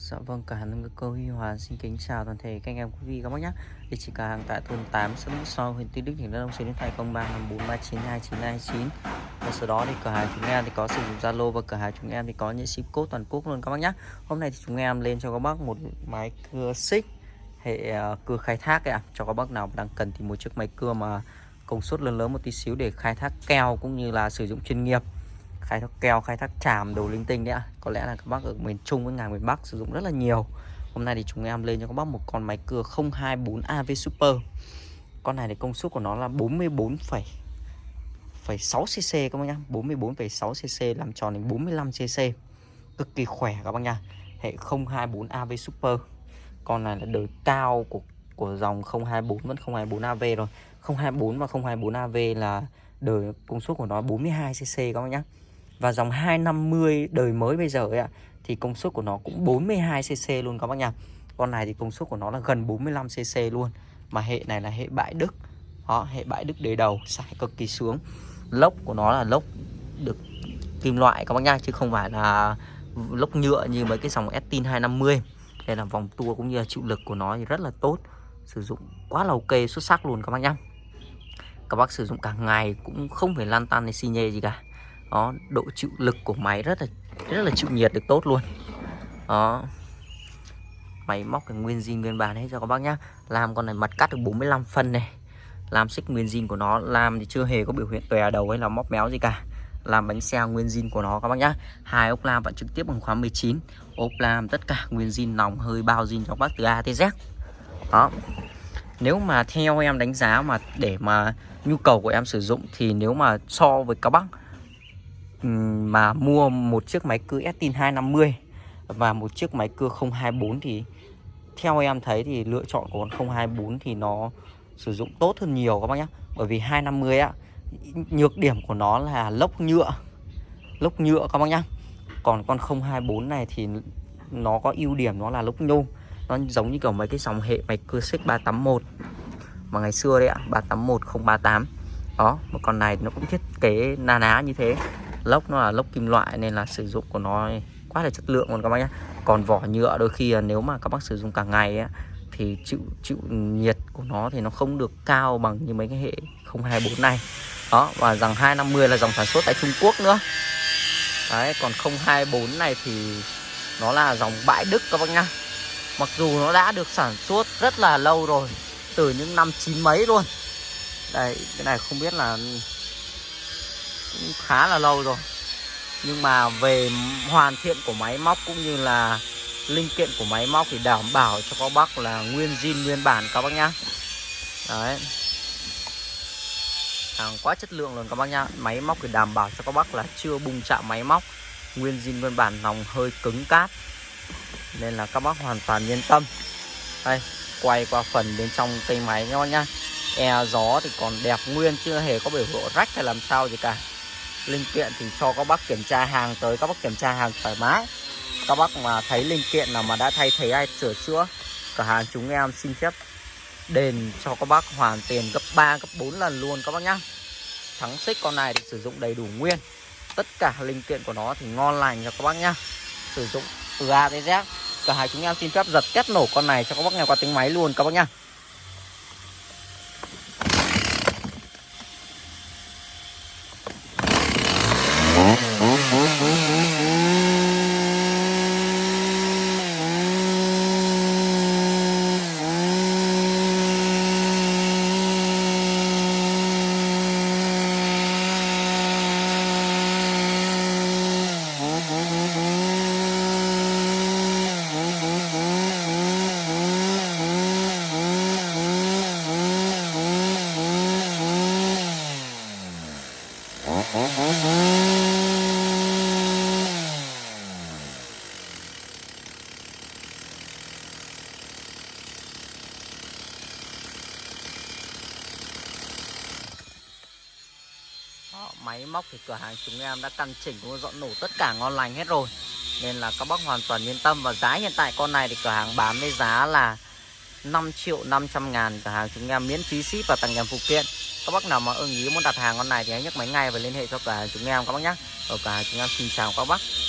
Dạ vâng, cả hàng cơ Huy Hòa xin kính chào toàn thể các anh em quý vị các bác nhé. Địa chỉ cửa hàng tại thôn 8 xã Mỹ So, huyện Tuy Đức, tỉnh Đắk Nông, số điện thoại 0354392929. Và sau đó thì cửa hàng chúng em thì có sử dụng Zalo và cửa hàng chúng em thì có những ship code toàn quốc luôn các bác nhé. Hôm nay thì chúng em lên cho các bác một máy cưa xích hệ ờ, cưa khai thác ạ. Cho các bác nào đang cần thì một chiếc máy cưa mà công suất lớn lớn một tí xíu để khai thác keo cũng như là sử dụng chuyên nghiệp khai thác keo khai thác tràm đồ linh tinh đấy ạ. Có lẽ là các bác ở miền Trung với ngàn miền Bắc sử dụng rất là nhiều. Hôm nay thì chúng em lên cho các bác một con máy cưa 024 AV Super. Con này thì công suất của nó là 44, 6 cc các bác nhá. 44,6 cc làm tròn đến 45 cc cực kỳ khỏe các bác nha hệ 024 AV Super. Con này là đời cao của của dòng 024 vẫn 024 AV rồi 024 và 024 AV là đời công suất của nó 42 cc các bác nhá và dòng 250 đời mới bây giờ ấy ạ Thì công suất của nó cũng 42cc luôn các bác nha. Con này thì công suất của nó là gần 45cc luôn. Mà hệ này là hệ bãi Đức. Đó, hệ bãi Đức đế đầu Xài cực kỳ sướng. Lốc của nó là lốc được kim loại các bác nha Chứ không phải là lốc nhựa như mấy cái dòng Estin 250 Đây là vòng tua cũng như là chịu lực của nó thì rất là tốt. Sử dụng quá là ok xuất sắc luôn các bác nhá Các bác sử dụng cả ngày cũng không phải lan tan hay xi nhê gì cả đó, độ chịu lực của máy rất là rất là chịu nhiệt được tốt luôn. Đó. Máy móc cái nguyên zin nguyên bản hết cho các bác nhá. Làm con này mặt cắt được 45 phân này. Làm xích nguyên zin của nó, làm thì chưa hề có biểu hiện tòe đầu hay là móc méo gì cả. Làm bánh xe nguyên zin của nó các bác nhá. Hai ốc lam vẫn trực tiếp bằng khóa 19 ốp lam tất cả nguyên zin nòng hơi bao zin cho các bác từ A tới Z. Đó. Nếu mà theo em đánh giá mà để mà nhu cầu của em sử dụng thì nếu mà so với các bác mà mua một chiếc máy cưa Estin 250 và một chiếc máy cưa 024 thì theo em thấy thì lựa chọn của con 024 thì nó sử dụng tốt hơn nhiều các bác nhé. Bởi vì 250 á nhược điểm của nó là lốc nhựa. Lốc nhựa các bác nhá. Còn con 024 này thì nó có ưu điểm nó là lốc nhôm. Nó giống như kiểu mấy cái dòng hệ máy cưa xích 381 mà ngày xưa đấy ạ, 381 038. Đó, một con này nó cũng thiết kế na ná như thế lốc nó là lốc kim loại nên là sử dụng của nó quá là chất lượng luôn các bác nhé còn vỏ nhựa đôi khi nếu mà các bác sử dụng cả ngày ấy, thì chịu chịu nhiệt của nó thì nó không được cao bằng như mấy cái hệ 024 này. Đó và dòng 250 là dòng sản xuất tại Trung Quốc nữa. Đấy còn 024 này thì nó là dòng bãi Đức các bác nhá. Mặc dù nó đã được sản xuất rất là lâu rồi từ những năm chín mấy luôn. Đây cái này không biết là khá là lâu rồi. Nhưng mà về hoàn thiện của máy móc cũng như là linh kiện của máy móc thì đảm bảo cho các bác là nguyên zin, nguyên bản các bác nhá. Đấy. Hàng quá chất lượng luôn các bác nhá. Máy móc thì đảm bảo cho các bác là chưa bung chạm máy móc. Nguyên zin, nguyên bản lòng hơi cứng cát nên là các bác hoàn toàn yên tâm. Đây, quay qua phần bên trong cây máy các bác nhá. E gió thì còn đẹp nguyên, chưa hề có biểu hiện rách hay làm sao gì cả linh kiện thì cho các bác kiểm tra hàng tới, các bác kiểm tra hàng thoải mái. Các bác mà thấy linh kiện nào mà đã thay thế hay sửa chữa, cửa hàng chúng em xin phép đền cho các bác hoàn tiền gấp 3 gấp 4 lần luôn các bác nhá. Thắng xích con này thì sử dụng đầy đủ nguyên. Tất cả linh kiện của nó thì ngon lành cho các bác nhá. Sử dụng từ A tới Z. Cửa hàng chúng em xin phép giật kết nổ con này cho các bác nghe qua tiếng máy luôn các bác nhá Đó, máy móc thì cửa hàng chúng em đã căn chỉnh cũng dọn nổ tất cả ngon lành hết rồi. Nên là các bác hoàn toàn yên tâm. Và giá hiện tại con này thì cửa hàng bán với giá là 5 triệu 500 ngàn. Cửa hàng chúng em miễn phí ship và tặng kèm phụ kiện. Các bác nào mà ưng ý muốn đặt hàng con này thì hãy nhấc máy ngay và liên hệ cho cửa hàng chúng em các bác nhé. Ở cửa hàng chúng em xin chào các bác.